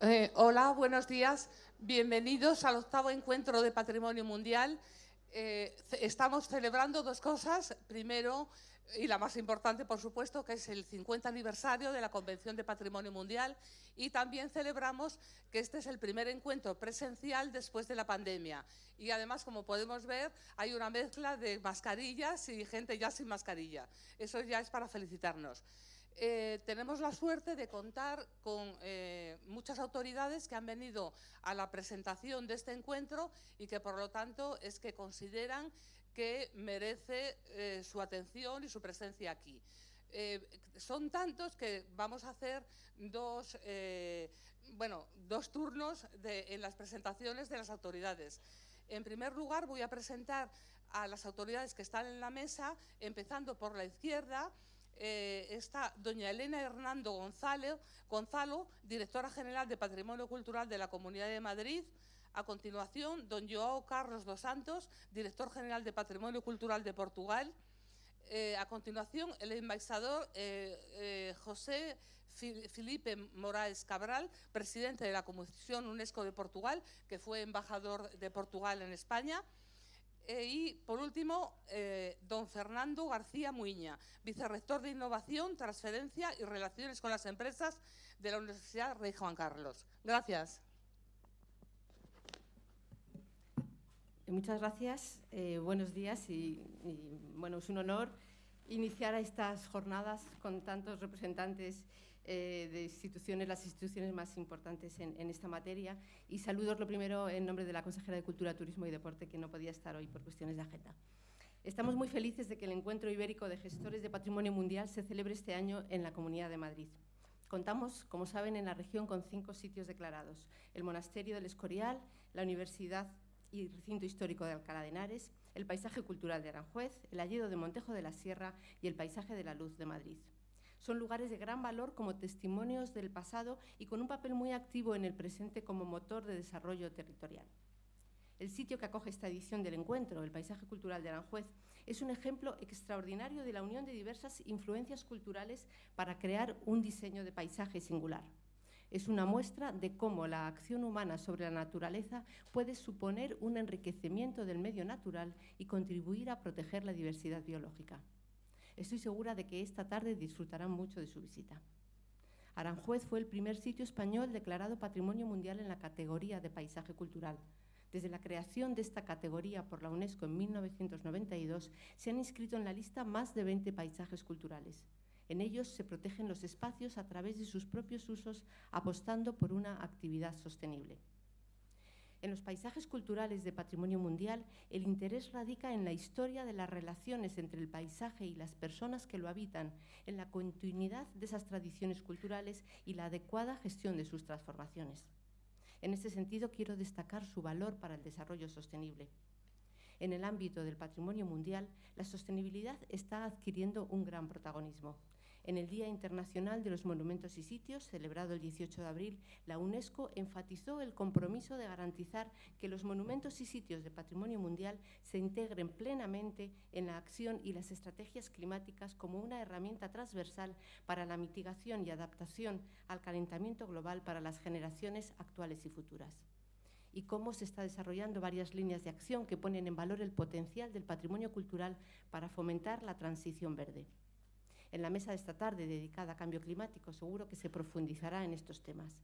Eh, hola, buenos días. Bienvenidos al octavo encuentro de Patrimonio Mundial. Eh, estamos celebrando dos cosas. Primero, y la más importante, por supuesto, que es el 50 aniversario de la Convención de Patrimonio Mundial y también celebramos que este es el primer encuentro presencial después de la pandemia. Y además, como podemos ver, hay una mezcla de mascarillas y gente ya sin mascarilla. Eso ya es para felicitarnos. Eh, tenemos la suerte de contar con eh, muchas autoridades que han venido a la presentación de este encuentro y que, por lo tanto, es que consideran que merece eh, su atención y su presencia aquí. son tantos que vamos a hacer dos, bueno, dos turnos en las presentaciones de las autoridades. En primer lugar, voy a presentar a las autoridades que están en la mesa, empezando por la izquierda, eh, está doña Elena Hernando Gonzalo, Gonzalo, directora general de Patrimonio Cultural de la Comunidad de Madrid. A continuación, don Joao Carlos dos Santos, director general de Patrimonio Cultural de Portugal. Eh, a continuación, el embajador eh, José Felipe Moraes Cabral, presidente de la Comisión UNESCO de Portugal, que fue embajador de Portugal en España. Eh, y, por último, eh, don Fernando García Muiña, vicerrector de Innovación, Transferencia y Relaciones con las Empresas de la Universidad Rey Juan Carlos. Gracias. Muchas gracias. Eh, buenos días y, bueno, es un honor iniciar estas jornadas con tantos representantes eh, de instituciones, las instituciones más importantes en, esta materia. Y saludos lo primero en nombre de la consejera de Cultura, Turismo y Deporte, que no podía estar hoy por cuestiones de agenda. Estamos muy felices de que el Encuentro Ibérico de Gestores de Patrimonio Mundial se celebre este año en la Comunidad de Madrid. Contamos, como saben, en la región con cinco sitios declarados. El Monasterio del Escorial, la Universidad y Recinto Histórico de Alcalá de Henares, el Paisaje Cultural de Aranjuez, el Alledo de Montejo de la Sierra y el Paisaje de la Luz de Madrid. Son lugares de gran valor como testimonios del pasado y con un papel muy activo en el presente como motor de desarrollo territorial. El sitio que acoge esta edición del encuentro, el Paisaje Cultural de Aranjuez, es un ejemplo extraordinario de la unión de diversas influencias culturales para crear un diseño de paisaje singular. Es una muestra de cómo la acción humana sobre la naturaleza puede suponer un enriquecimiento del medio natural y contribuir a proteger la diversidad biológica. Estoy segura de que esta tarde disfrutarán mucho de su visita. Aranjuez fue el primer sitio español declarado Patrimonio Mundial en la categoría de paisaje cultural. Desde la creación de esta categoría por la UNESCO en 1992, se han inscrito en la lista más de 20 paisajes culturales. En ellos se protegen los espacios a través de sus propios usos, apostando por una actividad sostenible. En los paisajes culturales de patrimonio mundial, el interés radica en la historia de las relaciones entre el paisaje y las personas que lo habitan, en la continuidad de esas tradiciones culturales y la adecuada gestión de sus transformaciones. En este sentido, quiero destacar su valor para el desarrollo sostenible. En el ámbito del patrimonio mundial, la sostenibilidad está adquiriendo un gran protagonismo. En el Día Internacional de los Monumentos y Sitios, celebrado el 18 de abril, la UNESCO enfatizó el compromiso de garantizar que los monumentos y sitios de patrimonio mundial se integren plenamente en la acción y las estrategias climáticas como una herramienta transversal para la mitigación y adaptación al calentamiento global para las generaciones actuales y futuras y cómo se está desarrollando varias líneas de acción que ponen en valor el potencial del patrimonio cultural para fomentar la transición verde. En la mesa de esta tarde dedicada a cambio climático seguro que se profundizará en estos temas.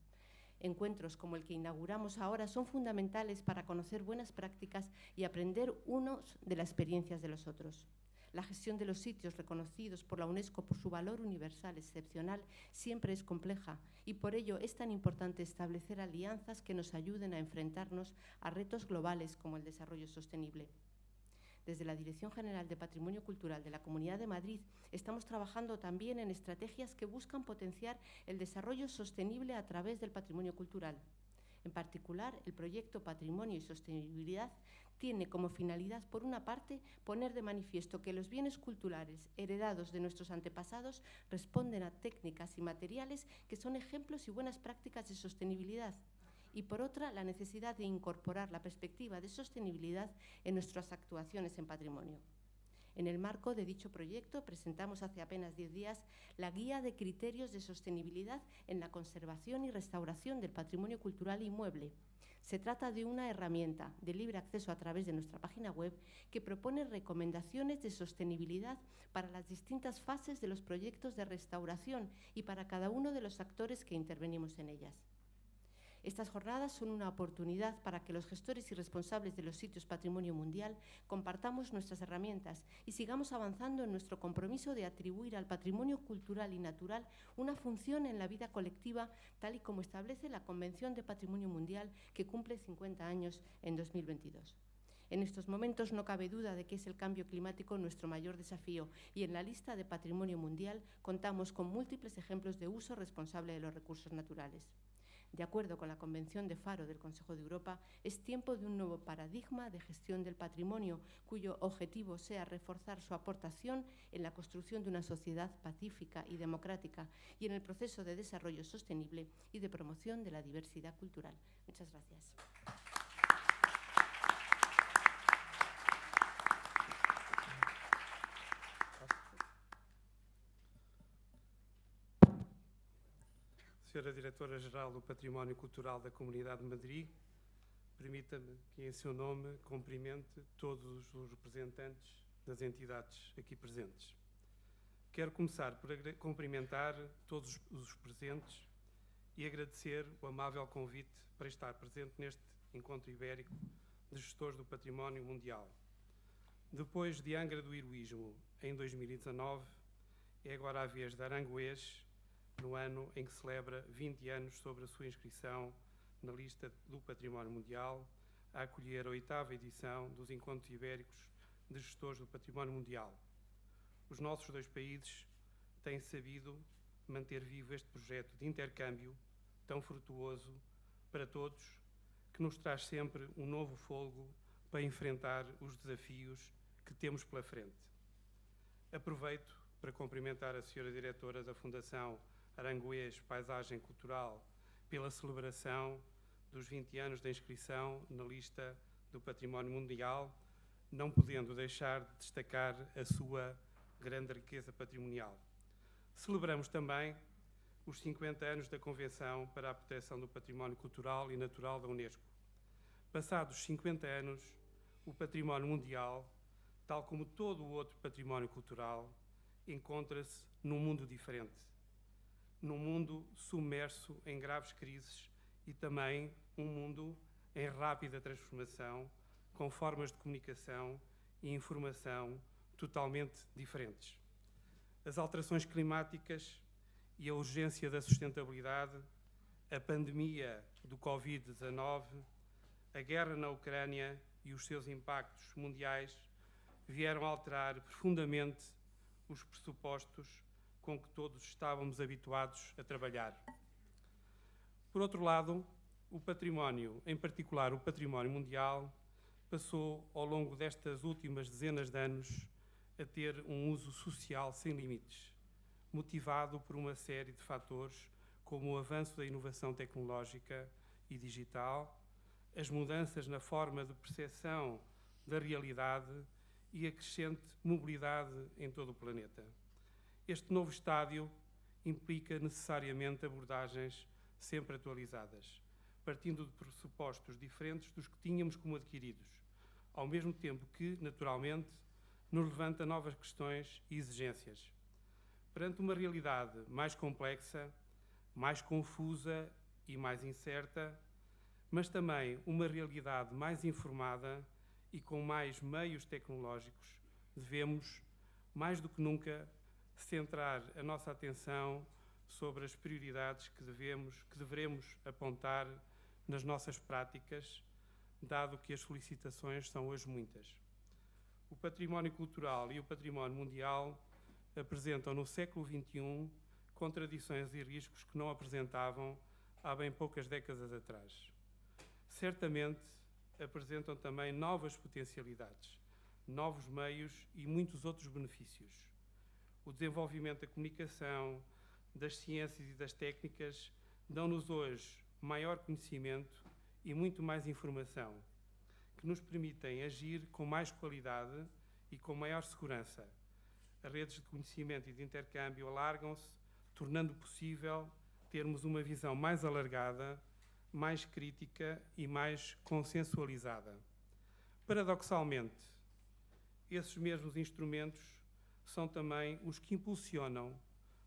Encuentros como el que inauguramos ahora son fundamentales para conocer buenas prácticas y aprender unos de las experiencias de los otros. La gestión de los sitios reconocidos por la UNESCO por su valor universal excepcional siempre es compleja y por ello es tan importante establecer alianzas que nos ayuden a enfrentarnos a retos globales como el desarrollo sostenible. Desde la Dirección General de Patrimonio Cultural de la Comunidad de Madrid estamos trabajando también en estrategias que buscan potenciar el desarrollo sostenible a través del patrimonio cultural. En particular, el proyecto Patrimonio y Sostenibilidad tiene como finalidad, por una parte, poner de manifiesto que los bienes culturales heredados de nuestros antepasados responden a técnicas y materiales que son ejemplos y buenas prácticas de sostenibilidad y por otra la necesidad de incorporar la perspectiva de sostenibilidad en nuestras actuaciones en patrimonio. En el marco de dicho proyecto presentamos hace apenas 10 días la Guía de Criterios de Sostenibilidad en la Conservación y Restauración del Patrimonio Cultural Inmueble. Se trata de una herramienta de libre acceso a través de nuestra página web que propone recomendaciones de sostenibilidad para las distintas fases de los proyectos de restauración y para cada uno de los actores que intervenimos en ellas. Estas jornadas son una oportunidad para que los gestores y responsables de los sitios Patrimonio Mundial compartamos nuestras herramientas y sigamos avanzando en nuestro compromiso de atribuir al patrimonio cultural y natural una función en la vida colectiva, tal y como establece la Convención de Patrimonio Mundial que cumple 50 años en 2022. En estos momentos no cabe duda de que es el cambio climático nuestro mayor desafío y en la lista de patrimonio mundial contamos con múltiples ejemplos de uso responsable de los recursos naturales. De acuerdo con la Convención de Faro del Consejo de Europa, es tiempo de un nuevo paradigma de gestión del patrimonio, cuyo objetivo sea reforzar su aportación en la construcción de una sociedad pacífica y democrática y en el proceso de desarrollo sostenible y de promoción de la diversidad cultural. Muchas gracias. Senhora Diretora-Geral do Património Cultural da Comunidade de Madrid, permita-me que, em seu nome, cumprimente todos os representantes das entidades aqui presentes. Quero começar por cumprimentar todos os presentes e agradecer o amável convite para estar presente neste encontro ibérico de gestores do património mundial. Depois de Angra do Heroísmo, em 2019, é agora a vez de Aranguês no ano em que celebra 20 anos sobre a sua inscrição na lista do Património Mundial, a acolher a oitava edição dos Encontros Ibéricos de Gestores do Património Mundial. Os nossos dois países têm sabido manter vivo este projeto de intercâmbio tão frutuoso para todos, que nos traz sempre um novo fogo para enfrentar os desafios que temos pela frente. Aproveito para cumprimentar a Senhora Diretora da Fundação Aranguês Paisagem Cultural pela celebração dos 20 anos da inscrição na lista do Património Mundial, não podendo deixar de destacar a sua grande riqueza patrimonial. Celebramos também os 50 anos da Convenção para a Proteção do Património Cultural e Natural da Unesco. Passados 50 anos, o património mundial, tal como todo o outro património cultural, encontra-se num mundo diferente num mundo submerso em graves crises e também um mundo em rápida transformação, com formas de comunicação e informação totalmente diferentes. As alterações climáticas e a urgência da sustentabilidade, a pandemia do Covid-19, a guerra na Ucrânia e os seus impactos mundiais vieram alterar profundamente os pressupostos com que todos estávamos habituados a trabalhar. Por outro lado, o património, em particular o património mundial, passou ao longo destas últimas dezenas de anos a ter um uso social sem limites, motivado por uma série de fatores como o avanço da inovação tecnológica e digital, as mudanças na forma de percepção da realidade e a crescente mobilidade em todo o planeta. Este novo estádio implica necessariamente abordagens sempre atualizadas, partindo de pressupostos diferentes dos que tínhamos como adquiridos, ao mesmo tempo que, naturalmente, nos levanta novas questões e exigências. Perante uma realidade mais complexa, mais confusa e mais incerta, mas também uma realidade mais informada e com mais meios tecnológicos, devemos, mais do que nunca, centrar a nossa atenção sobre as prioridades que devemos, que deveremos apontar nas nossas práticas, dado que as solicitações são hoje muitas. O património cultural e o património mundial apresentam no século XXI contradições e riscos que não apresentavam há bem poucas décadas atrás. Certamente apresentam também novas potencialidades, novos meios e muitos outros benefícios o desenvolvimento da comunicação, das ciências e das técnicas dão-nos hoje maior conhecimento e muito mais informação, que nos permitem agir com mais qualidade e com maior segurança. As redes de conhecimento e de intercâmbio alargam-se, tornando possível termos uma visão mais alargada, mais crítica e mais consensualizada. Paradoxalmente, esses mesmos instrumentos são também os que impulsionam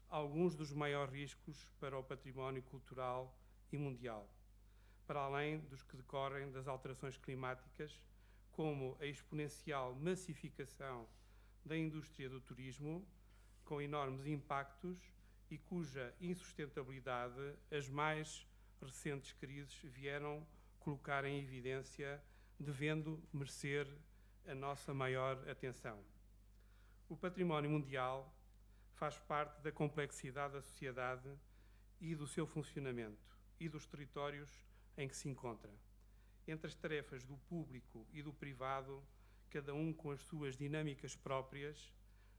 alguns dos maiores riscos para o património cultural e mundial, para além dos que decorrem das alterações climáticas, como a exponencial massificação da indústria do turismo, com enormes impactos e cuja insustentabilidade as mais recentes crises vieram colocar em evidência, devendo merecer a nossa maior atenção. O património mundial faz parte da complexidade da sociedade e do seu funcionamento e dos territórios em que se encontra. Entre as tarefas do público e do privado, cada um com as suas dinâmicas próprias,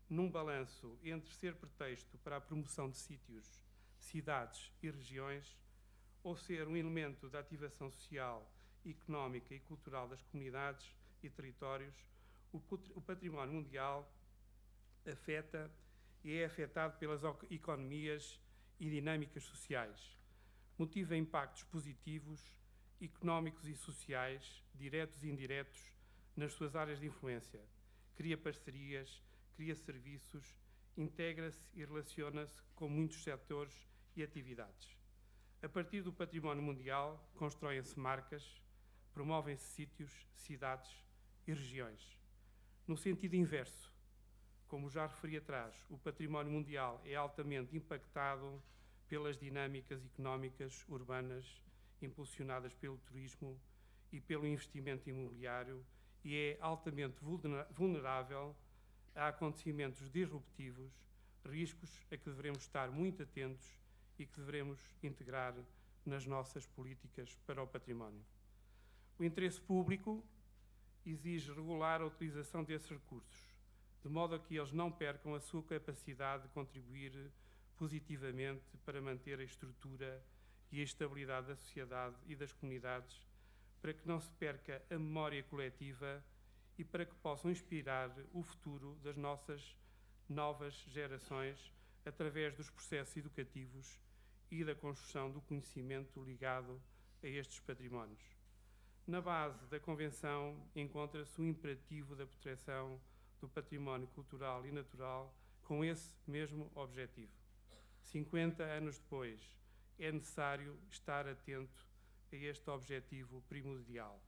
num balanço entre ser pretexto para a promoção de sítios, cidades e regiões, ou ser um elemento da ativação social, económica e cultural das comunidades e territórios, o património mundial afeta e é afetado pelas economias e dinâmicas sociais. Motiva impactos positivos, económicos e sociais, diretos e indiretos, nas suas áreas de influência. Cria parcerias, cria serviços, integra-se e relaciona-se com muitos setores e atividades. A partir do património mundial, constroem-se marcas, promovem-se sítios, cidades e regiões. No sentido inverso, como já referi atrás, o património mundial é altamente impactado pelas dinâmicas económicas urbanas impulsionadas pelo turismo e pelo investimento imobiliário e é altamente vulnerável a acontecimentos disruptivos, riscos a que devemos estar muito atentos e que devemos integrar nas nossas políticas para o património. O interesse público exige regular a utilização desses recursos, de modo a que eles não percam a sua capacidade de contribuir positivamente para manter a estrutura e a estabilidade da sociedade e das comunidades, para que não se perca a memória coletiva e para que possam inspirar o futuro das nossas novas gerações através dos processos educativos e da construção do conhecimento ligado a estes patrimónios. Na base da Convenção encontra-se o imperativo da proteção do património cultural e natural com esse mesmo objetivo. 50 anos depois, é necessário estar atento a este objetivo primordial.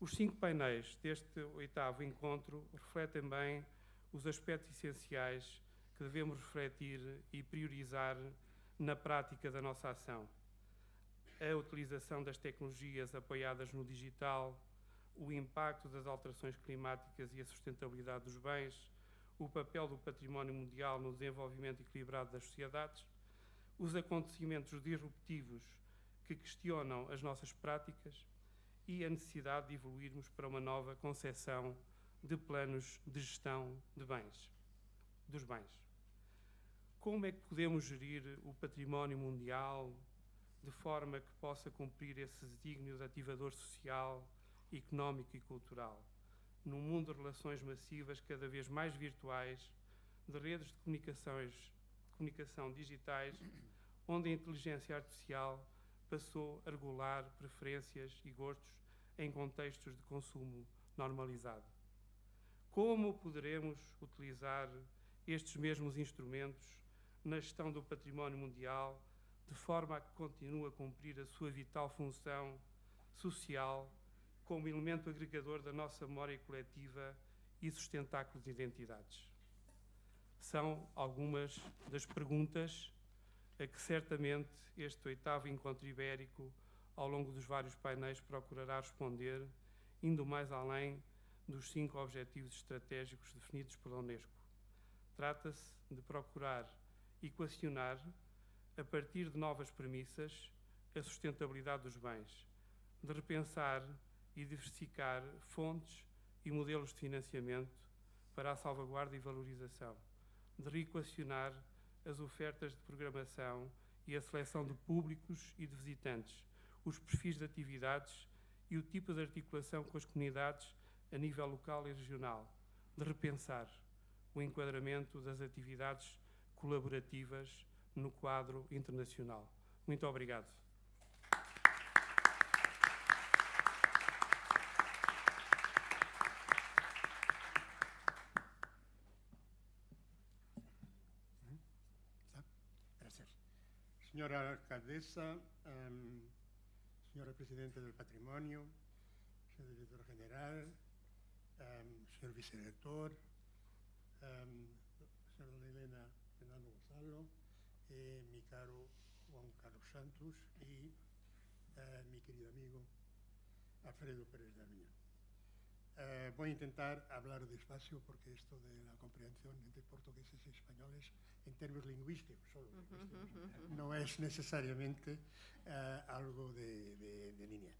Os cinco painéis deste oitavo encontro refletem bem os aspectos essenciais que devemos refletir e priorizar na prática da nossa ação. A utilização das tecnologias apoiadas no digital, o impacto das alterações climáticas e a sustentabilidade dos bens, o papel do património mundial no desenvolvimento equilibrado das sociedades, os acontecimentos disruptivos que questionam as nossas práticas e a necessidade de evoluirmos para uma nova concepção de planos de gestão de bens, dos bens. Como é que podemos gerir o património mundial de forma que possa cumprir esse desígnio de ativador social, económico e cultural, num mundo de relações massivas cada vez mais virtuais, de redes de comunicações, comunicação digitais, onde a inteligência artificial passou a regular preferências e gostos em contextos de consumo normalizado. Como poderemos utilizar estes mesmos instrumentos na gestão do património mundial de forma a que continue a cumprir a sua vital função social como elemento agregador da nossa memória coletiva e sustentáculo de identidades? São algumas das perguntas a que certamente este oitavo encontro ibérico, ao longo dos vários painéis, procurará responder, indo mais além dos cinco objetivos estratégicos definidos pela Unesco. Trata-se de procurar equacionar, a partir de novas premissas, a sustentabilidade dos bens, de repensar e diversificar fontes e modelos de financiamento para a salvaguarda e valorização, de reequacionar as ofertas de programação e a seleção de públicos e de visitantes, os perfis de atividades e o tipo de articulação com as comunidades a nível local e regional, de repensar o enquadramento das atividades colaborativas no quadro internacional. Muito obrigado. Señora alcaldesa, um, señora presidenta del patrimonio, señor director general, um, señor vicedirector, um, señora Elena Fernando Gonzalo, eh, mi caro Juan Carlos Santos y uh, mi querido amigo Alfredo Pérez de Armiñón. Uh, voy a intentar hablar despacio porque esto de la comprensión entre portugueses y españoles en términos lingüísticos solo, no es necesariamente uh, algo de, de, de linear.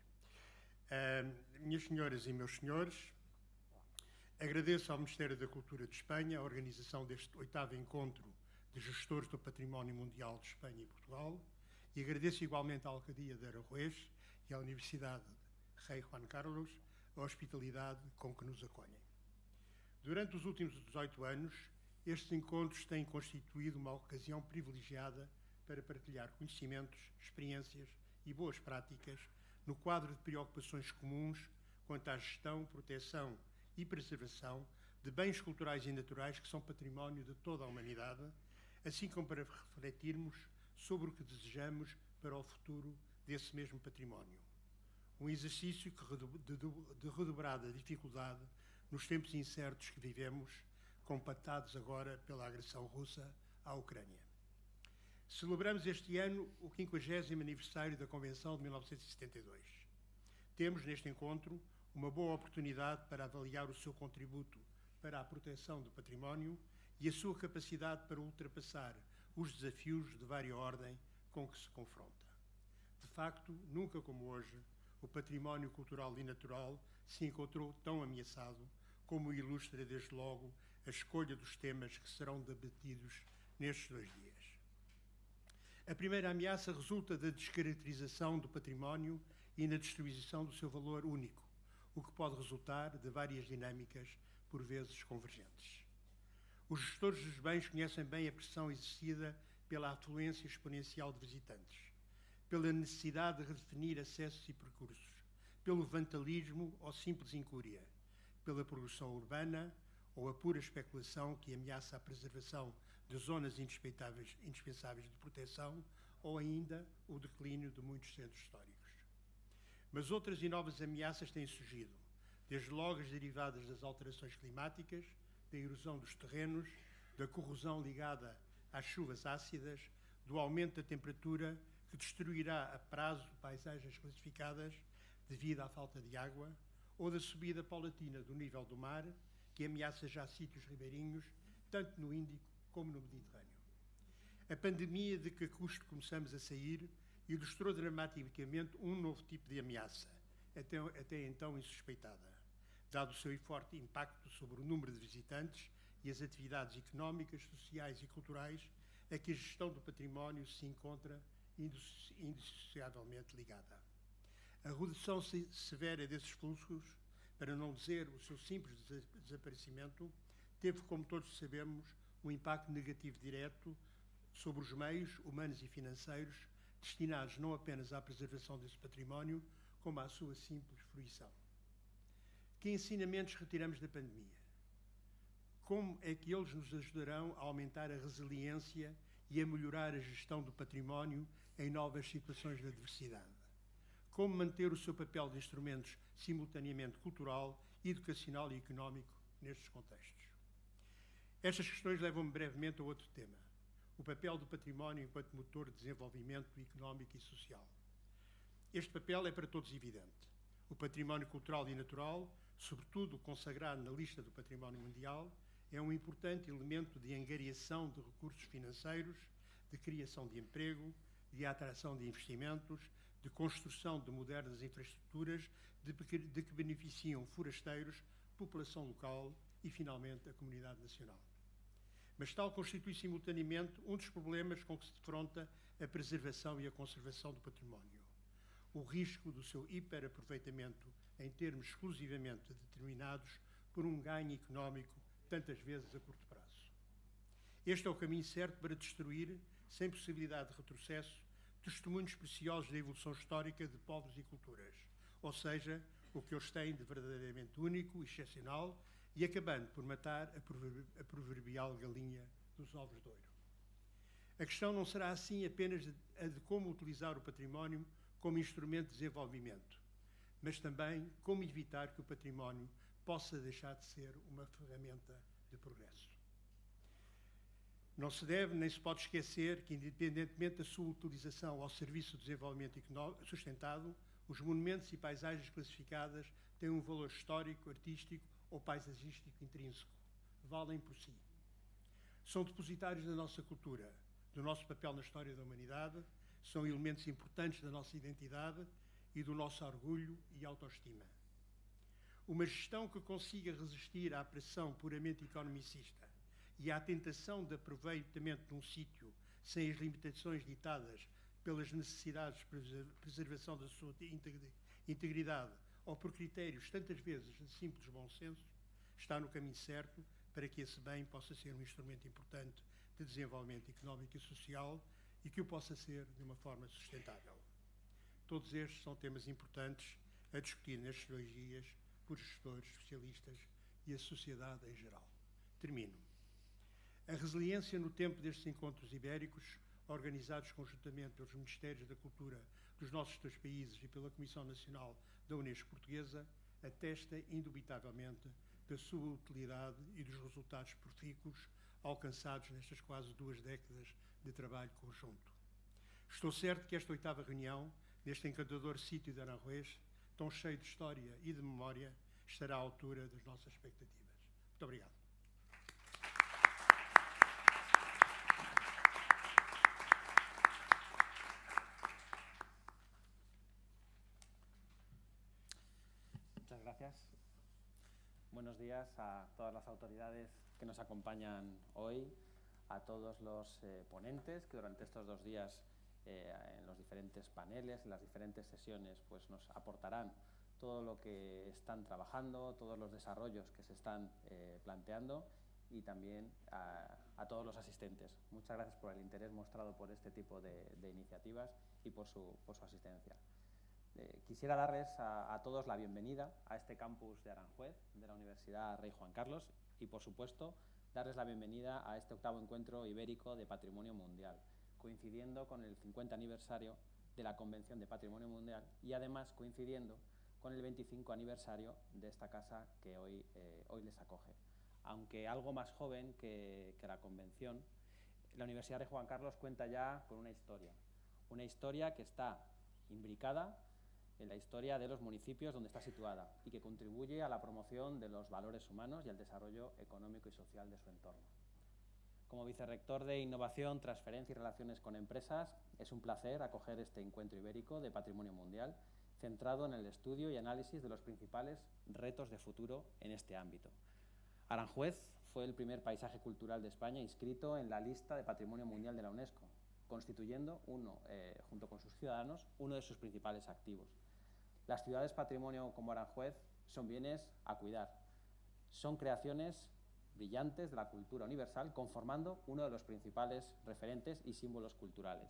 Uh, minhas senhoras e meus senhores, agradeço ao Ministério da Cultura de Espanha a organização deste oitavo encontro de gestores do património mundial de Espanha e Portugal e agradeço igualmente à Alcadia de Aranjuez e à Universidade Rei Juan Carlos a hospitalidade com que nos acolhem. Durante os últimos 18 anos, estes encontros têm constituído uma ocasião privilegiada para partilhar conhecimentos, experiências e boas práticas no quadro de preocupações comuns quanto à gestão, proteção e preservação de bens culturais e naturais que são património de toda a humanidade, assim como para refletirmos sobre o que desejamos para o futuro desse mesmo património um exercício de redobrada dificuldade nos tempos incertos que vivemos, compactados agora pela agressão russa à Ucrânia. Celebramos este ano o 50 aniversário da Convenção de 1972. Temos neste encontro uma boa oportunidade para avaliar o seu contributo para a proteção do património e a sua capacidade para ultrapassar os desafios de vária ordem com que se confronta. De facto, nunca como hoje, o património cultural e natural se encontrou tão ameaçado como ilustra desde logo a escolha dos temas que serão debatidos nestes dois dias. A primeira ameaça resulta da descaracterização do património e na distribuição do seu valor único, o que pode resultar de várias dinâmicas, por vezes convergentes. Os gestores dos bens conhecem bem a pressão exercida pela afluência exponencial de visitantes pela necessidade de redefinir acessos e percursos, pelo vandalismo ou simples incúria, pela produção urbana ou a pura especulação que ameaça a preservação de zonas indispensáveis de proteção ou ainda o declínio de muitos centros históricos. Mas outras e novas ameaças têm surgido, desde logo as derivadas das alterações climáticas, da erosão dos terrenos, da corrosão ligada às chuvas ácidas, do aumento da temperatura que destruirá a prazo paisagens classificadas devido à falta de água, ou da subida paulatina do nível do mar, que ameaça já sítios ribeirinhos, tanto no Índico como no Mediterrâneo. A pandemia de que custo começamos a sair ilustrou dramaticamente um novo tipo de ameaça, até, até então insuspeitada, dado o seu forte impacto sobre o número de visitantes e as atividades económicas, sociais e culturais a que a gestão do património se encontra indissociavelmente ligada. A redução severa desses fluxos, para não dizer o seu simples desaparecimento, teve, como todos sabemos, um impacto negativo direto sobre os meios humanos e financeiros destinados não apenas à preservação desse património, como à sua simples fruição. Que ensinamentos retiramos da pandemia? Como é que eles nos ajudarão a aumentar a resiliência e a melhorar a gestão do património em novas situações de adversidade. Como manter o seu papel de instrumentos simultaneamente cultural, educacional e económico nestes contextos. Estas questões levam-me brevemente a outro tema: o papel do património enquanto motor de desenvolvimento económico e social. Este papel é para todos evidente. O património cultural e natural, sobretudo consagrado na lista do património mundial, é um importante elemento de angariação de recursos financeiros, de criação de emprego, de atração de investimentos, de construção de modernas infraestruturas de, que beneficiam forasteiros, população local e, finalmente, a comunidade nacional. Mas tal constitui simultaneamente um dos problemas com que se defronta a preservação e a conservação do património. O risco do seu hiperaproveitamento em termos exclusivamente determinados por um ganho económico tantas vezes a curto prazo. Este é o caminho certo para destruir, sem possibilidade de retrocesso, testemunhos preciosos da evolução histórica de povos e culturas, ou seja, o que eles têm de verdadeiramente único excepcional, e acabando por matar a proverbial galinha dos ovos de ouro. A questão não será assim apenas a de como utilizar o património como instrumento de desenvolvimento, mas também como evitar que o património possa deixar de ser uma ferramenta de progresso. Não se deve nem se pode esquecer que, independentemente da sua utilização ao serviço do desenvolvimento sustentado, os monumentos e paisagens classificadas têm um valor histórico, artístico ou paisagístico intrínseco. Valem por si. São depositários da nossa cultura, do nosso papel na história da humanidade, são elementos importantes da nossa identidade e do nosso orgulho e autoestima. Uma gestão que consiga resistir à pressão puramente economicista e à tentação de aproveitamento de um sítio sem as limitações ditadas pelas necessidades de preservação da sua integridade ou por critérios tantas vezes de simples bom senso, está no caminho certo para que esse bem possa ser um instrumento importante de desenvolvimento económico e social e que o possa ser de uma forma sustentável. Todos estes são temas importantes a discutir nestes dois dias por gestores, especialistas e a sociedade em geral. Termino. A resiliência no tempo destes encontros ibéricos, organizados conjuntamente pelos Ministérios da Cultura dos nossos dois países e pela Comissão Nacional da Unesco Portuguesa, atesta indubitavelmente da sua utilidade e dos resultados profícuos alcançados nestas quase duas décadas de trabalho conjunto. Estou certo que esta oitava reunião, neste encantador sítio de Aranjuez, tão cheio de história e de memória, estará à altura das nossas expectativas. Muito obrigado. Muchas gracias. Buenos días a todas las autoridades que nos acompañan hoy, a todos los eh, ponentes que durante estos dos días eh, en los diferentes paneles, en las diferentes sesiones, pues nos aportarán todo lo que están trabajando, todos los desarrollos que se están eh, planteando y también a, todos los asistentes. Muchas gracias por el interés mostrado por este tipo de, iniciativas y por su, por su asistencia. quisiera darles a, todos la bienvenida a este campus de Aranjuez, de la Universidad Rey Juan Carlos, y, por supuesto, darles la bienvenida a este octavo encuentro ibérico de Patrimonio Mundial, coincidiendo con el 50 aniversario de la Convención de Patrimonio Mundial y además coincidiendo con el 25 aniversario de esta casa que hoy, eh, hoy les acoge. Aunque algo más joven que, que la Convención, la Universidad de Juan Carlos cuenta ya con una historia, una historia que está imbricada en la historia de los municipios donde está situada y que contribuye a la promoción de los valores humanos y al desarrollo económico y social de su entorno. Como vicerrector de Innovación, Transferencia y Relaciones con Empresas, es un placer acoger este encuentro ibérico de Patrimonio Mundial centrado en el estudio y análisis de los principales retos de futuro en este ámbito. Aranjuez fue el primer paisaje cultural de España inscrito en la lista de Patrimonio Mundial de la UNESCO, constituyendo uno, eh, junto con sus ciudadanos, uno de sus principales activos. Las ciudades patrimonio como Aranjuez son bienes a cuidar. Son creaciones brillantes de la cultura universal, conformando uno de los principales referentes y símbolos culturales.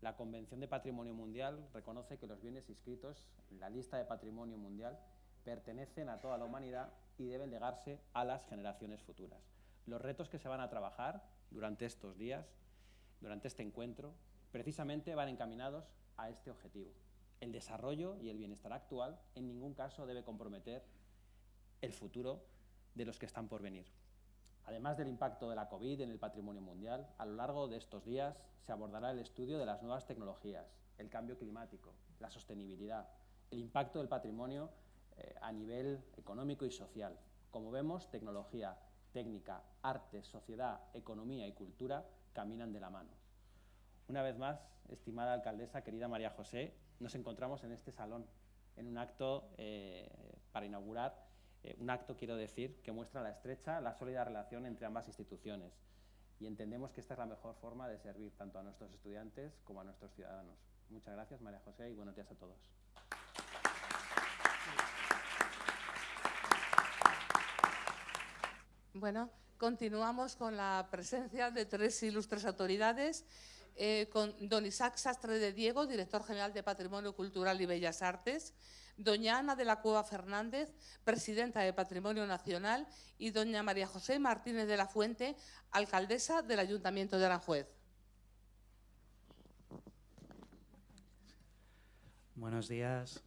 La Convención de Patrimonio Mundial reconoce que los bienes inscritos en la lista de Patrimonio Mundial pertenecen a toda la humanidad y deben legarse a las generaciones futuras. Los retos que se van a trabajar durante estos días, durante este encuentro, precisamente van encaminados a este objetivo, el desarrollo y el bienestar actual en ningún caso debe comprometer el futuro de los que están por venir. Además del impacto de la COVID en el patrimonio mundial, a lo largo de estos días se abordará el estudio de las nuevas tecnologías, el cambio climático, la sostenibilidad, el impacto del patrimonio eh, a nivel económico y social. Como vemos, tecnología, técnica, arte, sociedad, economía y cultura caminan de la mano. Una vez más, estimada alcaldesa, querida María José, nos encontramos en este salón, en un acto eh, para inaugurar, eh, un acto, quiero decir, que muestra la estrecha, la sólida relación entre ambas instituciones. Y entendemos que esta es la mejor forma de servir tanto a nuestros estudiantes como a nuestros ciudadanos. Muchas gracias, María José, y buenos días a todos. Bueno, continuamos con la presencia de tres ilustres autoridades, eh, con don Isaac Sastre de Diego, director general de Patrimonio Cultural y Bellas Artes, doña Ana de la Cueva Fernández, presidenta de Patrimonio Nacional, y doña María José Martínez de la Fuente, alcaldesa del Ayuntamiento de Aranjuez. Buenos días,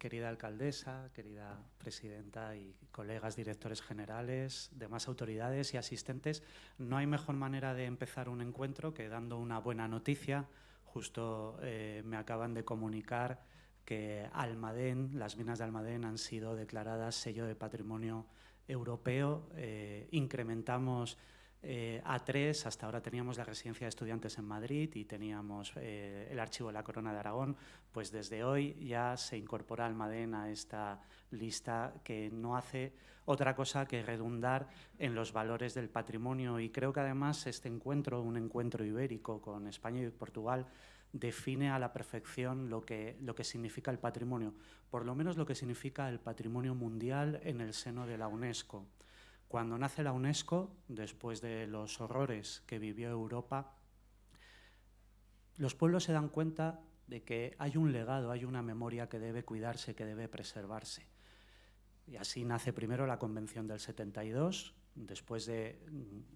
querida alcaldesa, querida presidenta y colegas directores generales, demás autoridades y asistentes. No hay mejor manera de empezar un encuentro que dando una buena noticia. Justo eh, me acaban de comunicar que Almadén, las minas de Almadén han sido declaradas sello de patrimonio europeo. Eh, incrementamos eh, a tres, hasta ahora teníamos la residencia de estudiantes en Madrid y teníamos eh, el archivo de la Corona de Aragón, pues desde hoy ya se incorpora Almadén a esta lista que no hace otra cosa que redundar en los valores del patrimonio y creo que además este encuentro, un encuentro ibérico con España y Portugal, define a la perfección lo que, lo que significa el patrimonio, por lo menos lo que significa el patrimonio mundial en el seno de la UNESCO. Cuando nace la UNESCO, después de los horrores que vivió Europa, los pueblos se dan cuenta de que hay un legado, hay una memoria que debe cuidarse, que debe preservarse. Y así nace primero la Convención del 72, después de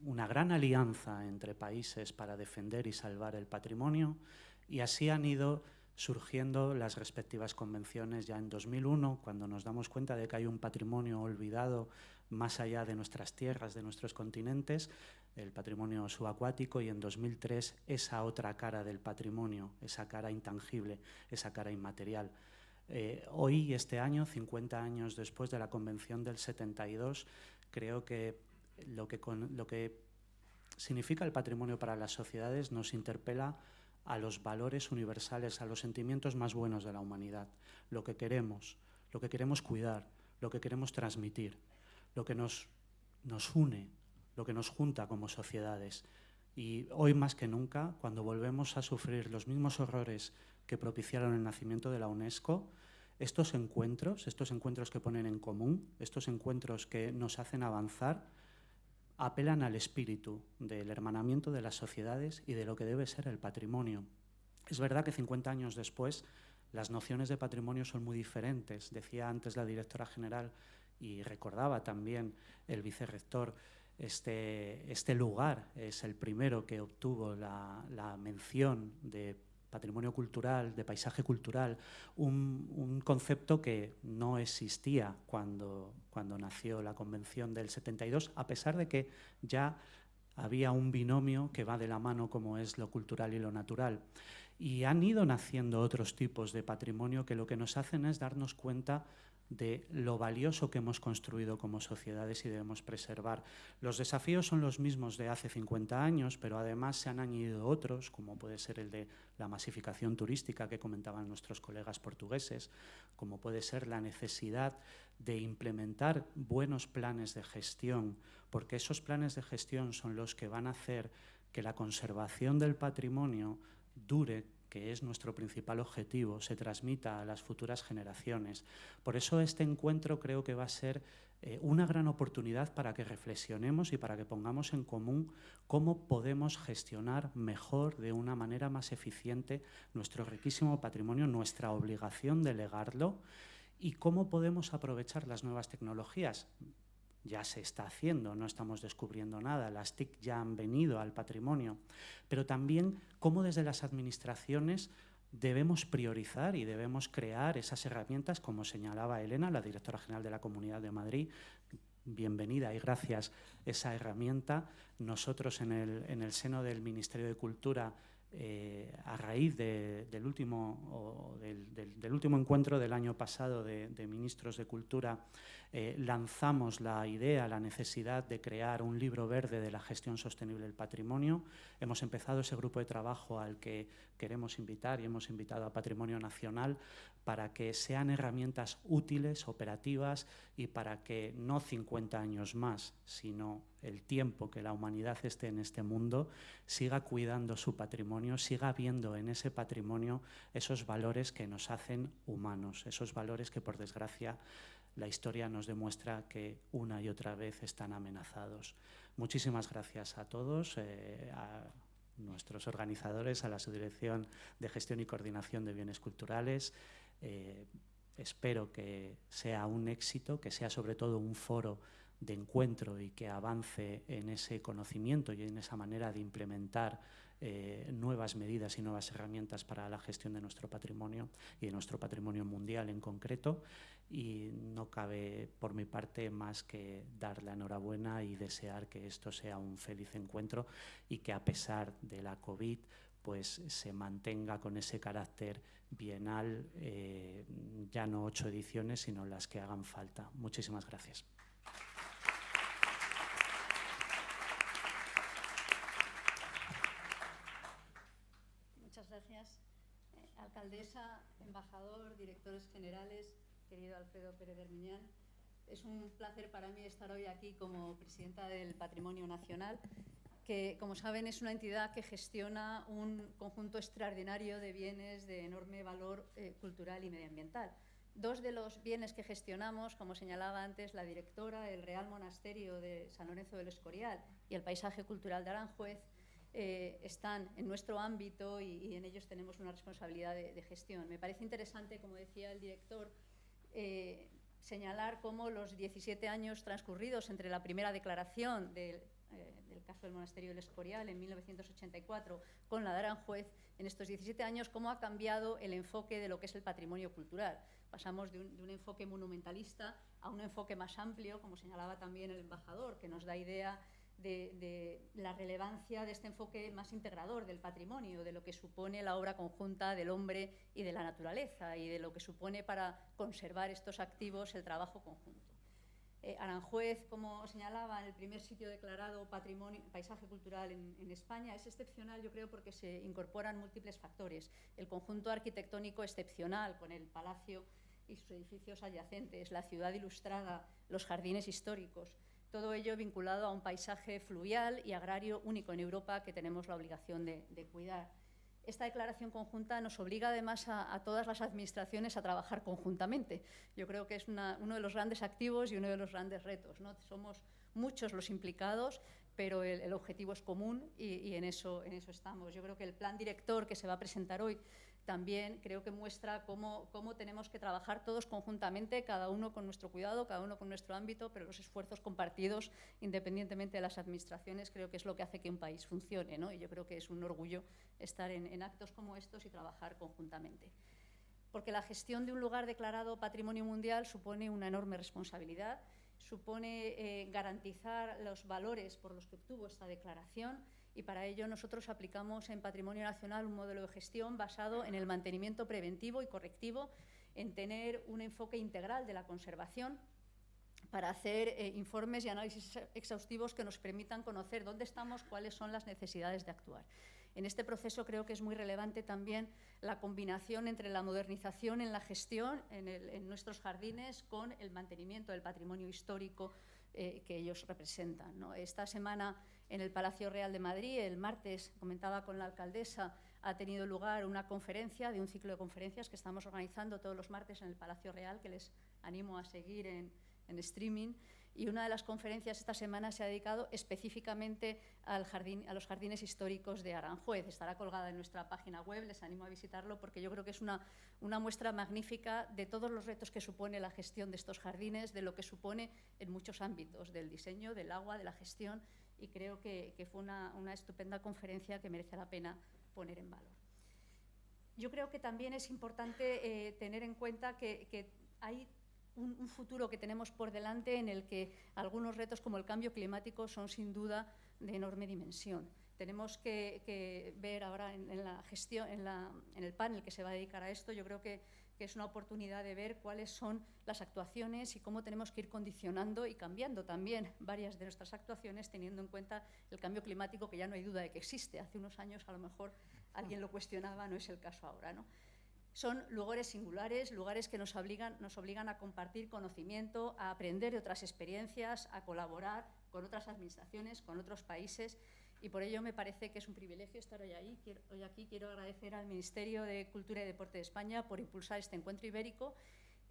una gran alianza entre países para defender y salvar el patrimonio, y así han ido surgiendo las respectivas convenciones ya en 2001, cuando nos damos cuenta de que hay un patrimonio olvidado más allá de nuestras tierras, de nuestros continentes, el patrimonio subacuático y en 2003 esa otra cara del patrimonio, esa cara intangible, esa cara inmaterial. Eh, hoy, este año, 50 años después de la Convención del 72, creo que lo que, lo que significa el patrimonio para las sociedades nos interpela a los valores universales, a los sentimientos más buenos de la humanidad, lo que queremos, lo que queremos cuidar, lo que queremos transmitir lo que nos, une, lo que nos junta como sociedades. Y hoy más que nunca, cuando volvemos a sufrir los mismos horrores que propiciaron el nacimiento de la UNESCO, estos encuentros, estos encuentros que ponen en común, estos encuentros que nos hacen avanzar, apelan al espíritu del hermanamiento de las sociedades y de lo que debe ser el patrimonio. Es verdad que 50 años después las nociones de patrimonio son muy diferentes. Decía antes la directora general y recordaba también el vicerrector, este, este lugar es el primero que obtuvo la, mención de patrimonio cultural, de paisaje cultural, un, concepto que no existía cuando, cuando nació la Convención del 72, a pesar de que ya había un binomio que va de la mano como es lo cultural y lo natural. Y han ido naciendo otros tipos de patrimonio que lo que nos hacen es darnos cuenta de lo valioso que hemos construido como sociedades y debemos preservar. Los desafíos son los mismos de hace 50 años, pero además se han añadido otros, como puede ser el de la masificación turística que comentaban nuestros colegas portugueses, como puede ser la necesidad de implementar buenos planes de gestión, porque esos planes de gestión son los que van a hacer que la conservación del patrimonio dure que es nuestro principal objetivo, se transmita a las futuras generaciones. Por eso este encuentro creo que va a ser eh, una gran oportunidad para que reflexionemos y para que pongamos en común cómo podemos gestionar mejor, de una manera más eficiente, nuestro riquísimo patrimonio, nuestra obligación de legarlo y cómo podemos aprovechar las nuevas tecnologías ya se está haciendo, no estamos descubriendo nada, las TIC ya han venido al patrimonio, pero también cómo desde las administraciones debemos priorizar y debemos crear esas herramientas, como señalaba Elena, la directora general de la Comunidad de Madrid, bienvenida y gracias esa herramienta. Nosotros en el, en el seno del Ministerio de Cultura eh, a raíz del, último, del, último encuentro del año pasado de, ministros de Cultura, eh, lanzamos la idea, la necesidad de crear un libro verde de la gestión sostenible del patrimonio. Hemos empezado ese grupo de trabajo al que queremos invitar y hemos invitado a Patrimonio Nacional para que sean herramientas útiles, operativas y para que no 50 años más, sino el tiempo que la humanidad esté en este mundo, siga cuidando su patrimonio, siga viendo en ese patrimonio esos valores que nos hacen humanos, esos valores que por desgracia la historia nos demuestra que una y otra vez están amenazados. Muchísimas gracias a todos, eh, a nuestros organizadores, a la Subdirección de Gestión y Coordinación de Bienes Culturales. Eh, espero que sea un éxito, que sea sobre todo un foro de encuentro y que avance en ese conocimiento y en esa manera de implementar eh, nuevas medidas y nuevas herramientas para la gestión de nuestro patrimonio y de nuestro patrimonio mundial en concreto. Y no cabe por mi parte más que dar la enhorabuena y desear que esto sea un feliz encuentro y que a pesar de la COVID pues se mantenga con ese carácter bienal, eh, ya no ocho ediciones, sino las que hagan falta. Muchísimas gracias. alcaldesa, embajador, directores generales, querido Alfredo Pérez Hermiñán. Es un placer para mí estar hoy aquí como presidenta del Patrimonio Nacional, que, como saben, es una entidad que gestiona un conjunto extraordinario de bienes de enorme valor eh, cultural y medioambiental. Dos de los bienes que gestionamos, como señalaba antes la directora, el Real Monasterio de San Lorenzo del Escorial y el Paisaje Cultural de Aranjuez, eh, están en nuestro ámbito y, en ellos tenemos una responsabilidad de, gestión. Me parece interesante, como decía el director, eh, señalar cómo los 17 años transcurridos entre la primera declaración del, eh, caso del monasterio del Escorial en 1984 con la de Aranjuez, en estos 17 años, cómo ha cambiado el enfoque de lo que es el patrimonio cultural. Pasamos de un enfoque monumentalista a un enfoque más amplio, como señalaba también el embajador, que nos da idea de, la relevancia de este enfoque más integrador del patrimonio, de lo que supone la obra conjunta del hombre y de la naturaleza y de lo que supone para conservar estos activos el trabajo conjunto. Eh, Aranjuez, como señalaba, el primer sitio declarado patrimonio, paisaje cultural en, en, España, es excepcional, yo creo, porque se incorporan múltiples factores. El conjunto arquitectónico excepcional, con el palacio y sus edificios adyacentes, la ciudad ilustrada, los jardines históricos, todo ello vinculado a un paisaje fluvial y agrario único en Europa que tenemos la obligación de, cuidar. Esta declaración conjunta nos obliga además a, todas las administraciones a trabajar conjuntamente. Yo creo que es uno de los grandes activos y uno de los grandes retos. ¿no? Somos muchos los implicados, pero el, objetivo es común y, en eso estamos. Yo creo que el plan director que se va a presentar hoy también creo que muestra cómo, tenemos que trabajar todos conjuntamente, cada uno con nuestro cuidado, cada uno con nuestro ámbito, pero los esfuerzos compartidos, independientemente de las administraciones, creo que es lo que hace que un país funcione. ¿no? Y yo creo que es un orgullo estar en, en actos como estos y trabajar conjuntamente. Porque la gestión de un lugar declarado Patrimonio Mundial supone una enorme responsabilidad, supone eh, garantizar los valores por los que obtuvo esta declaración, y para ello nosotros aplicamos en Patrimonio Nacional un modelo de gestión basado en el mantenimiento preventivo y correctivo, en tener un enfoque integral de la conservación para hacer eh, informes y análisis exhaustivos que nos permitan conocer dónde estamos, cuáles son las necesidades de actuar. En este proceso creo que es muy relevante también la combinación entre la modernización en la gestión en, nuestros jardines con el mantenimiento del patrimonio histórico eh, que ellos representan. Esta semana en el Palacio Real de Madrid. El martes, comentaba con la alcaldesa, ha tenido lugar una conferencia, de un ciclo de conferencias que estamos organizando todos los martes en el Palacio Real, que les animo a seguir en, streaming. Y una de las conferencias esta semana se ha dedicado específicamente a los jardines históricos de Aranjuez. Estará colgada en nuestra página web, les animo a visitarlo porque yo creo que es una, una muestra magnífica de todos los retos que supone la gestión de estos jardines, de lo que supone en muchos ámbitos, del diseño, del agua, de la gestión y creo que, fue una, estupenda conferencia que merece la pena poner en valor. Yo creo que también es importante eh, tener en cuenta que, hay un, futuro que tenemos por delante en el que algunos retos como el cambio climático son sin duda de enorme dimensión. Tenemos que, ver ahora en, el panel que se va a dedicar a esto, yo creo que que es una oportunidad de ver cuáles son las actuaciones y cómo tenemos que ir condicionando y cambiando también varias de nuestras actuaciones teniendo en cuenta el cambio climático que ya no hay duda de que existe. Hace unos años a lo mejor alguien lo cuestionaba, no es el caso ahora. ¿no? Son lugares singulares, lugares que nos obligan, nos obligan a compartir conocimiento, a aprender de otras experiencias, a colaborar con otras administraciones, con otros países y por ello me parece que es un privilegio estar hoy, ahí. hoy aquí. Quiero agradecer al Ministerio de Cultura y Deporte de España por impulsar este encuentro ibérico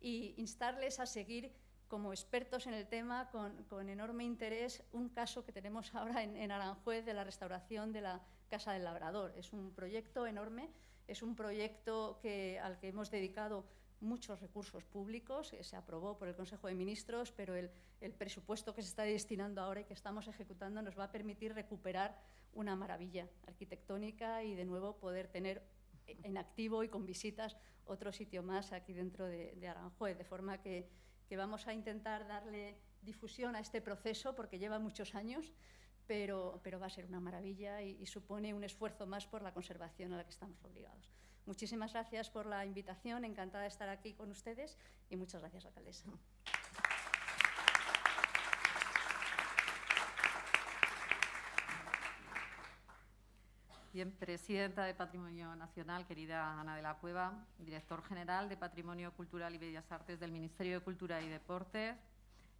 y instarles a seguir como expertos en el tema, con, enorme interés, un caso que tenemos ahora en, Aranjuez de la restauración de la Casa del Labrador. Es un proyecto enorme, es un proyecto que, al que hemos dedicado muchos recursos públicos, se aprobó por el Consejo de Ministros, pero el, presupuesto que se está destinando ahora y que estamos ejecutando nos va a permitir recuperar una maravilla arquitectónica y de nuevo poder tener en activo y con visitas otro sitio más aquí dentro de, Aranjuez, de forma que que vamos a intentar darle difusión a este proceso porque lleva muchos años, pero, va a ser una maravilla y, y, supone un esfuerzo más por la conservación a la que estamos obligados. Muchísimas gracias por la invitación, encantada de estar aquí con ustedes y muchas gracias, alcaldesa. Bien, presidenta de Patrimonio Nacional, querida Ana de la Cueva, director general de Patrimonio Cultural y Bellas Artes del Ministerio de Cultura y Deportes,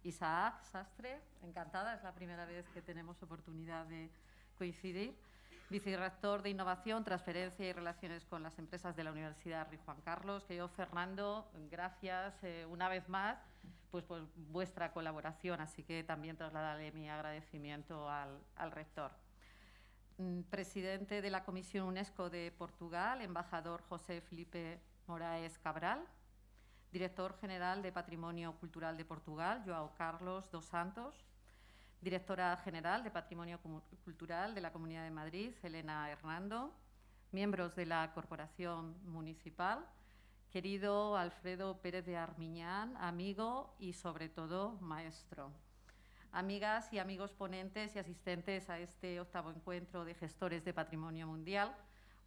Isaac Sastre, encantada, es la primera vez que tenemos oportunidad de coincidir, vicerrector de Innovación, Transferencia y Relaciones con las Empresas de la Universidad Rey Juan Carlos, que yo, Fernando, gracias eh, una vez más pues, por vuestra colaboración, así que también trasladaré mi agradecimiento al, al rector. Mm, presidente de la Comisión UNESCO de Portugal, embajador José Felipe Moraes Cabral, director general de Patrimonio Cultural de Portugal, Joao Carlos dos Santos, directora general de Patrimonio Cultural de la Comunidad de Madrid, Elena Hernando, miembros de la Corporación Municipal, querido Alfredo Pérez de Armiñán, amigo y sobre todo maestro amigas y amigos ponentes y asistentes a este octavo encuentro de gestores de patrimonio mundial.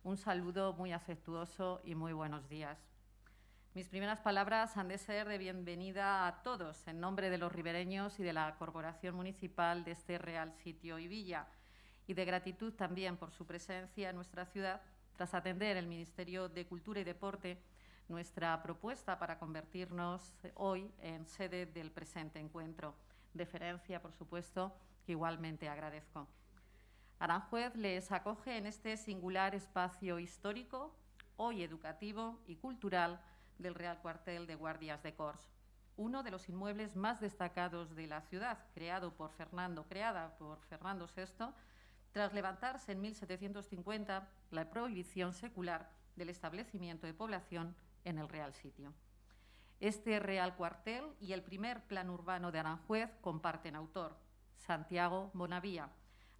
Un saludo muy afectuoso y muy buenos días. Mis primeras palabras han de ser de bienvenida a todos en nombre de los ribereños y de la Corporación Municipal de este Real Sitio y Villa y de gratitud también por su presencia en nuestra ciudad tras atender el Ministerio de Cultura y Deporte nuestra propuesta para convertirnos hoy en sede del presente encuentro deferencia, por supuesto, que igualmente agradezco. Aranjuez les acoge en este singular espacio histórico, hoy educativo y cultural, del Real Cuartel de Guardias de Cors, uno de los inmuebles más destacados de la ciudad, creado por Fernando, creada por Fernando VI, tras levantarse en 1750 la prohibición secular del establecimiento de población en el Real Sitio. Este Real Cuartel y el primer plan urbano de Aranjuez comparten autor, Santiago Bonavía,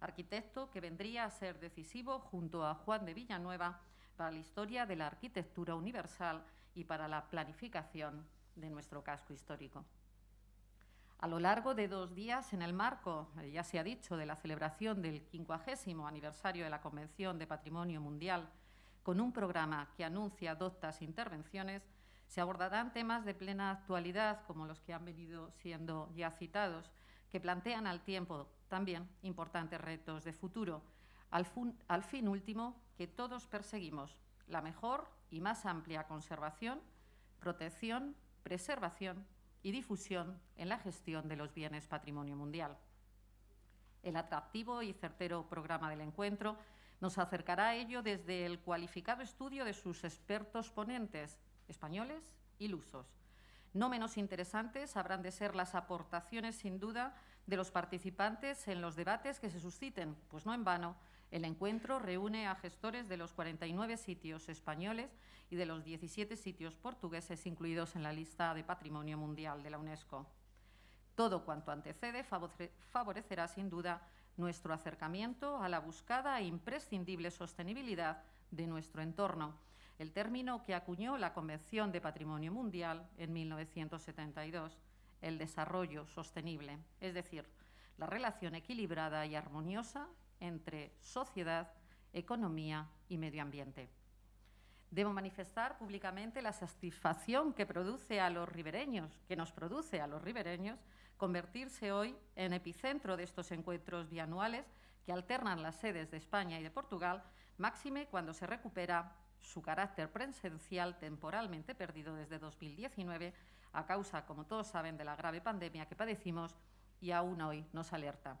arquitecto que vendría a ser decisivo junto a Juan de Villanueva para la historia de la arquitectura universal y para la planificación de nuestro casco histórico. A lo largo de dos días, en el marco, eh, ya se ha dicho, de la celebración del 50 aniversario de la Convención de Patrimonio Mundial, con un programa que anuncia doctas intervenciones, se abordarán temas de plena actualidad, como los que han venido siendo ya citados, que plantean al tiempo también importantes retos de futuro, al, al fin último que todos perseguimos, la mejor y más amplia conservación, protección, preservación y difusión en la gestión de los bienes patrimonio mundial. El atractivo y certero programa del encuentro nos acercará a ello desde el cualificado estudio de sus expertos ponentes, españoles y lusos. No menos interesantes habrán de ser las aportaciones, sin duda, de los participantes en los debates que se susciten, pues no en vano el encuentro reúne a gestores de los 49 sitios españoles y de los 17 sitios portugueses incluidos en la lista de Patrimonio Mundial de la UNESCO. Todo cuanto antecede favorecerá, sin duda, nuestro acercamiento a la buscada e imprescindible sostenibilidad de nuestro entorno el término que acuñó la Convención de Patrimonio Mundial en 1972, el desarrollo sostenible, es decir, la relación equilibrada y armoniosa entre sociedad, economía y medio ambiente. Debo manifestar públicamente la satisfacción que produce a los ribereños, que nos produce a los ribereños, convertirse hoy en epicentro de estos encuentros bianuales que alternan las sedes de España y de Portugal, máxime cuando se recupera su carácter presencial temporalmente perdido desde 2019 a causa, como todos saben, de la grave pandemia que padecimos y aún hoy nos alerta.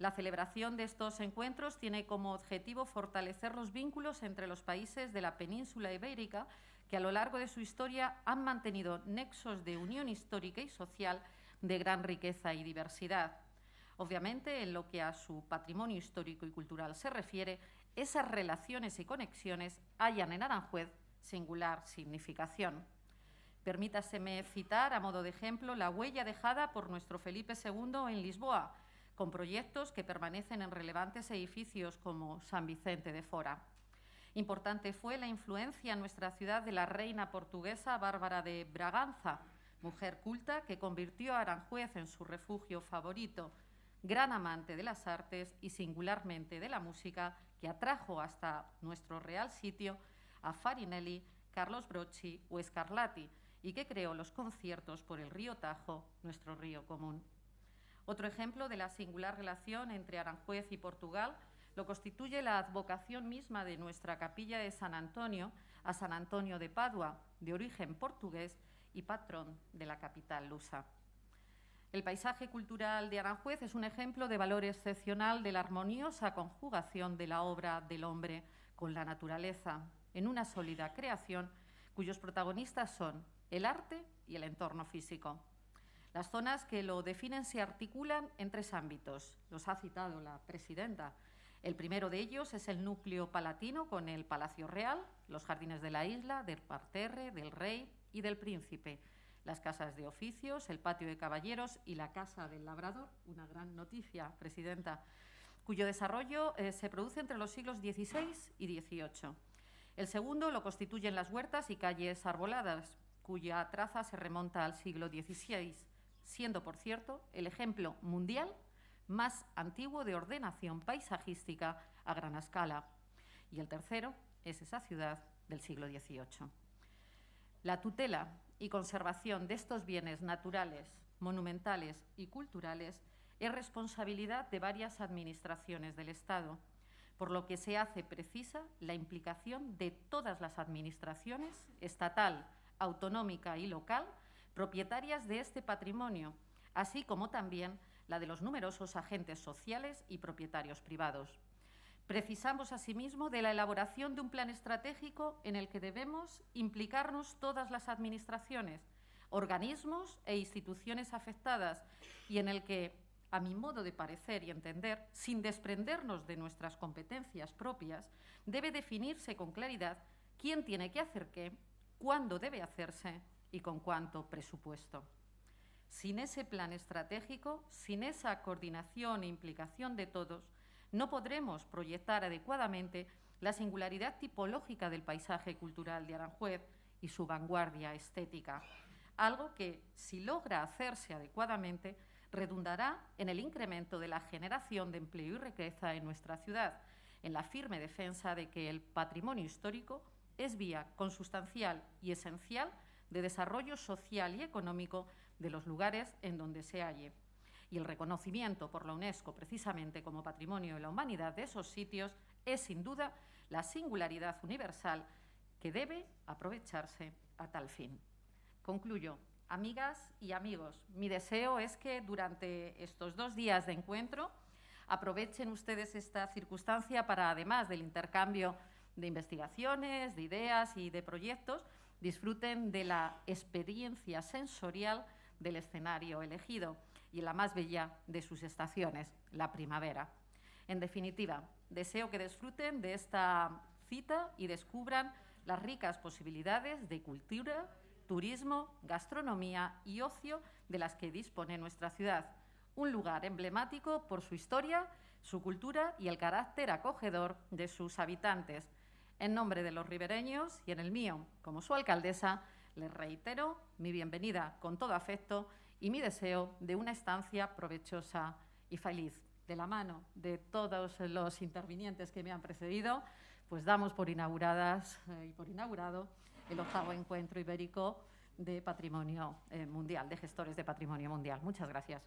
La celebración de estos encuentros tiene como objetivo fortalecer los vínculos entre los países de la península ibérica que a lo largo de su historia han mantenido nexos de unión histórica y social de gran riqueza y diversidad. Obviamente, en lo que a su patrimonio histórico y cultural se refiere, esas relaciones y conexiones hallan en Aranjuez singular significación. Permítaseme citar, a modo de ejemplo, la huella dejada por nuestro Felipe II en Lisboa, con proyectos que permanecen en relevantes edificios como San Vicente de Fora. Importante fue la influencia en nuestra ciudad de la reina portuguesa Bárbara de Braganza, mujer culta que convirtió a Aranjuez en su refugio favorito, gran amante de las artes y singularmente de la música, que atrajo hasta nuestro real sitio a Farinelli, Carlos Brocci o Scarlatti y que creó los conciertos por el río Tajo, nuestro río común. Otro ejemplo de la singular relación entre Aranjuez y Portugal lo constituye la advocación misma de nuestra capilla de San Antonio a San Antonio de Padua, de origen portugués y patrón de la capital lusa. El paisaje cultural de Aranjuez es un ejemplo de valor excepcional de la armoniosa conjugación de la obra del hombre con la naturaleza, en una sólida creación cuyos protagonistas son el arte y el entorno físico. Las zonas que lo definen se articulan en tres ámbitos. Los ha citado la presidenta. El primero de ellos es el núcleo palatino con el Palacio Real, los jardines de la isla, del parterre, del rey y del príncipe, las casas de oficios, el patio de caballeros y la casa del labrador, una gran noticia, presidenta, cuyo desarrollo eh, se produce entre los siglos XVI y XVIII. El segundo lo constituyen las huertas y calles arboladas, cuya traza se remonta al siglo XVI, siendo, por cierto, el ejemplo mundial más antiguo de ordenación paisajística a gran escala. Y el tercero es esa ciudad del siglo XVIII. La tutela y conservación de estos bienes naturales, monumentales y culturales es responsabilidad de varias administraciones del Estado, por lo que se hace precisa la implicación de todas las administraciones, estatal, autonómica y local, propietarias de este patrimonio, así como también la de los numerosos agentes sociales y propietarios privados. Precisamos asimismo de la elaboración de un plan estratégico en el que debemos implicarnos todas las administraciones, organismos e instituciones afectadas y en el que, a mi modo de parecer y entender, sin desprendernos de nuestras competencias propias, debe definirse con claridad quién tiene que hacer qué, cuándo debe hacerse y con cuánto presupuesto. Sin ese plan estratégico, sin esa coordinación e implicación de todos, no podremos proyectar adecuadamente la singularidad tipológica del paisaje cultural de Aranjuez y su vanguardia estética, algo que, si logra hacerse adecuadamente, redundará en el incremento de la generación de empleo y riqueza en nuestra ciudad, en la firme defensa de que el patrimonio histórico es vía consustancial y esencial de desarrollo social y económico de los lugares en donde se halle. Y el reconocimiento por la UNESCO precisamente como patrimonio de la humanidad de esos sitios es sin duda la singularidad universal que debe aprovecharse a tal fin. Concluyo. Amigas y amigos, mi deseo es que durante estos dos días de encuentro aprovechen ustedes esta circunstancia para, además del intercambio de investigaciones, de ideas y de proyectos, disfruten de la experiencia sensorial del escenario elegido y la más bella de sus estaciones, la primavera. En definitiva, deseo que disfruten de esta cita y descubran las ricas posibilidades de cultura, turismo, gastronomía y ocio de las que dispone nuestra ciudad. Un lugar emblemático por su historia, su cultura y el carácter acogedor de sus habitantes. En nombre de los ribereños y en el mío, como su alcaldesa, les reitero mi bienvenida con todo afecto y mi deseo de una estancia provechosa y feliz. De la mano de todos los intervinientes que me han precedido, pues damos por inauguradas eh, y por inaugurado el octavo encuentro ibérico de patrimonio eh, mundial, de gestores de patrimonio mundial. Muchas gracias.